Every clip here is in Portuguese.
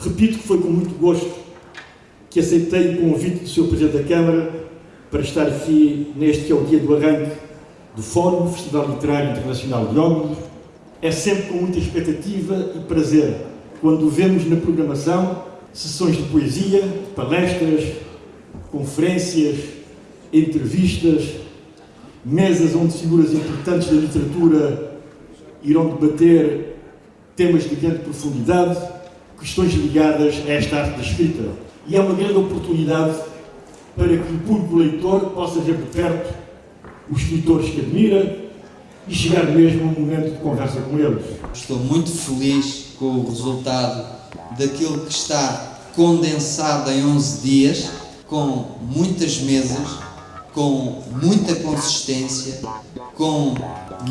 Repito que foi com muito gosto que aceitei o convite do Sr. Presidente da Câmara para estar aqui neste que é o dia do arranque do Fórum Festival Literário Internacional de Ómnibus. É sempre com muita expectativa e prazer quando vemos na programação sessões de poesia, palestras, conferências, entrevistas, mesas onde figuras importantes da literatura irão debater temas de grande profundidade, questões ligadas a esta arte da escrita. E é uma grande oportunidade para que o público leitor possa ver de perto os escritores que admira e chegar mesmo a um momento de conversa com eles. Estou muito feliz com o resultado daquilo que está condensado em 11 dias, com muitas mesas, com muita consistência, com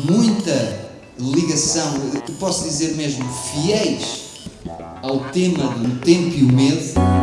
muita ligação, posso dizer mesmo fiéis ao tema do tempo e o medo.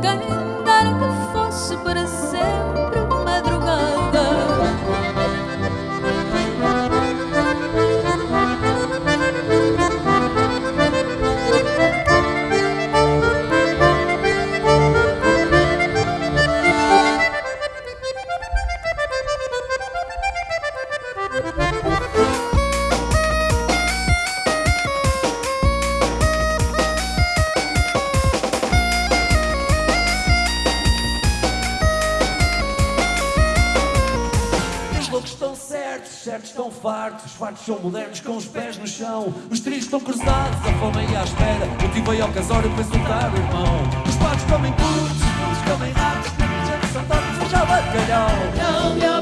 Quem dera que fosse para sempre loucos estão certos, os certos estão fartos, os fartos são modernos com os pés no chão. Os trilhos estão cruzados, a fome aí à espera. Tive aí ao casório para insultar o irmão. Os patos comem putos, os comem ratos, os gente são tortos, já bacalhau. Não me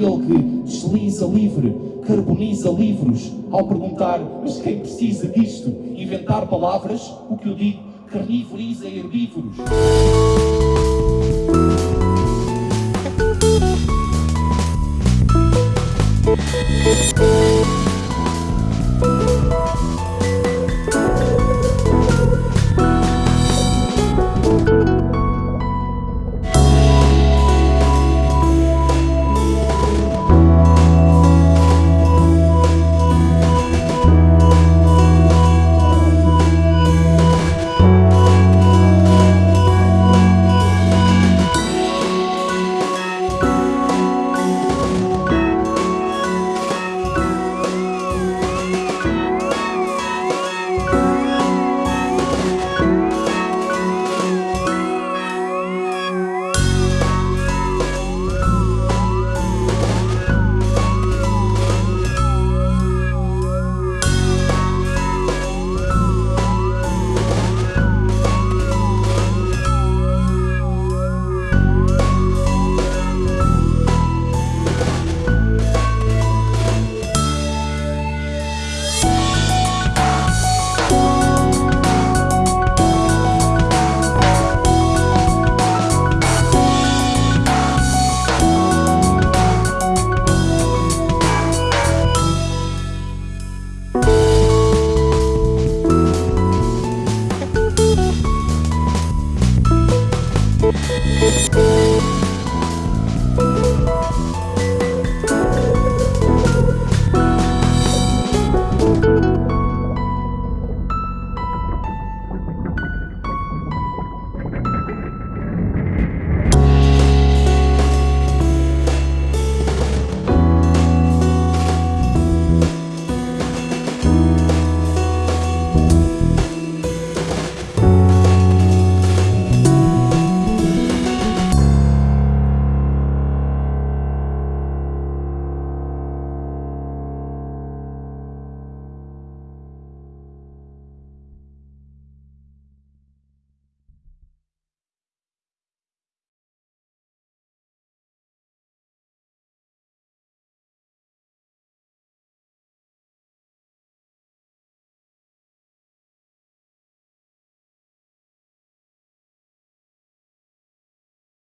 aquele que desliza livre, carboniza livros. Ao perguntar, mas quem precisa disto? Inventar palavras, o que eu digo, carnivoriza herbívoros.